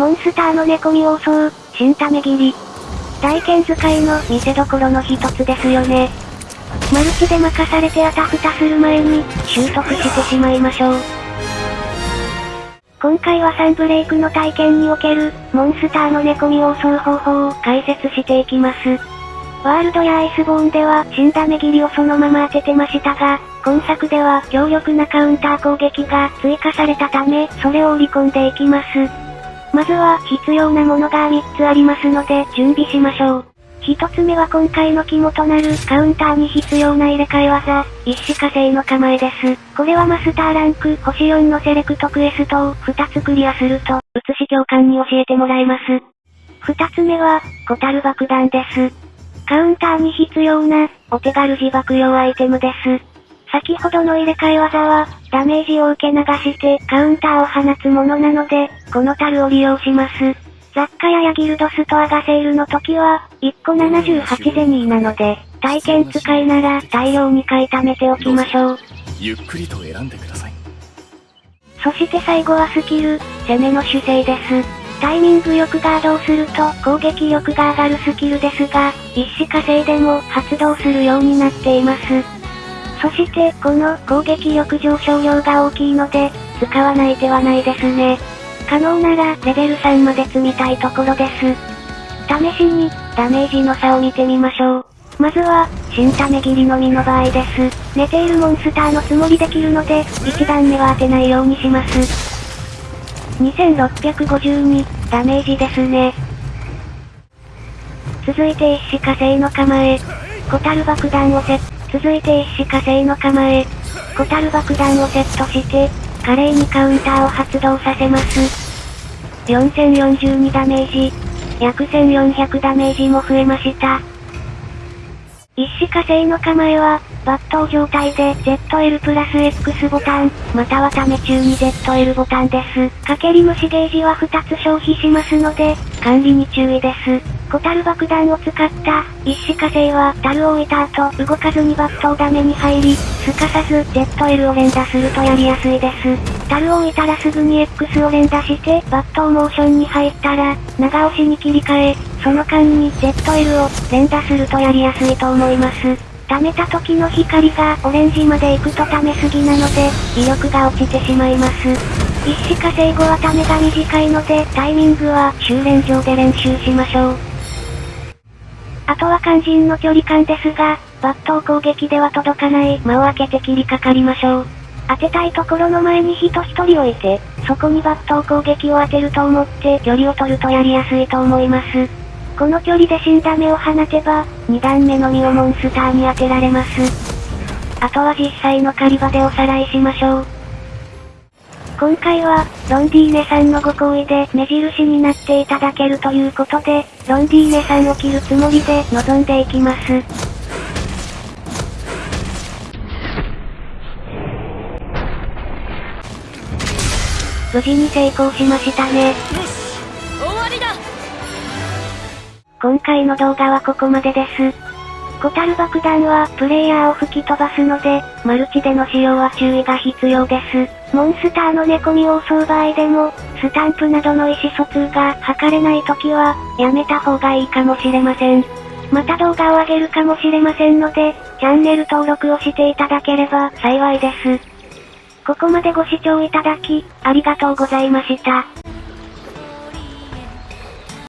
モンスターの寝込み王装、新ため切り。大剣使いの見せ所の一つですよね。マルチで任されてあたふたする前に、習得してしまいましょう。今回はサンブレイクの体験における、モンスターの寝込み王装方法を解説していきます。ワールドやアイスボーンでは死んだ目切りをそのまま当ててましたが、今作では強力なカウンター攻撃が追加されたため、それを織り込んでいきます。まずは必要なものが3つありますので準備しましょう。1つ目は今回の肝となるカウンターに必要な入れ替え技、一死火星の構えです。これはマスターランク星4のセレクトクエストを2つクリアすると、写し教官に教えてもらえます。2つ目は、小樽爆弾です。カウンターに必要な、お手軽自爆用アイテムです。先ほどの入れ替え技は、ダメージを受け流してカウンターを放つものなので、この樽を利用します。雑貨屋やギルドストアがセールの時は、1個78ゼニーなので、体験使いなら大量に買い貯めておきましょう。ゆっくりと選んでください。そして最後はスキル、攻めの姿勢です。タイミングよくガードをすると攻撃力が上がるスキルですが、一死火星でも発動するようになっています。そして、この攻撃力上昇量が大きいので、使わない手はないですね。可能ならレベル3まで積みたいところです。試しに、ダメージの差を見てみましょう。まずは、新種切りのみの場合です。寝ているモンスターのつもりできるので、1段目は当てないようにします。2652、ダメージですね。続いて一死火星の構え。小樽爆弾をセッ。続いて一死火星の構え。小樽爆弾をセットして、華麗にカウンターを発動させます。4042ダメージ。約1400ダメージも増えました。一死火星の構えは、抜刀状態で ZL プラス X ボタン、またはため中に ZL ボタンです。かけり虫ゲージは2つ消費しますので、管理に注意です。小樽爆弾を使った、一死火星は、樽を置いた後、動かずにバットをダメに入り、すかさず、ZL を連打するとやりやすいです。樽を置いたらすぐに X を連打して、バットをモーションに入ったら、長押しに切り替え、その間に ZL を連打するとやりやすいと思います。溜めた時の光がオレンジまで行くと溜めすぎなので、威力が落ちてしまいます。一死火星後はためが短いので、タイミングは修練場で練習しましょう。あとは肝心の距離感ですが、抜刀攻撃では届かない間を開けて切りかかりましょう。当てたいところの前に人一人置いて、そこに抜刀攻撃を当てると思って距離を取るとやりやすいと思います。この距離で死んだ目を放てば、2段目の実をモンスターに当てられます。あとは実際の狩り場でおさらいしましょう。今回は、ロンディーネさんのご好意で目印になっていただけるということで、ロンディーネさんを切るつもりで臨んでいきます。無事に成功しましたね。今回の動画はここまでです。小樽爆弾は、プレイヤーを吹き飛ばすので、マルチでの使用は注意が必要です。モンスターの寝込みを襲う場合でも、スタンプなどの意思疎通が図れない時は、やめた方がいいかもしれません。また動画を上げるかもしれませんので、チャンネル登録をしていただければ幸いです。ここまでご視聴いただき、ありがとうございました。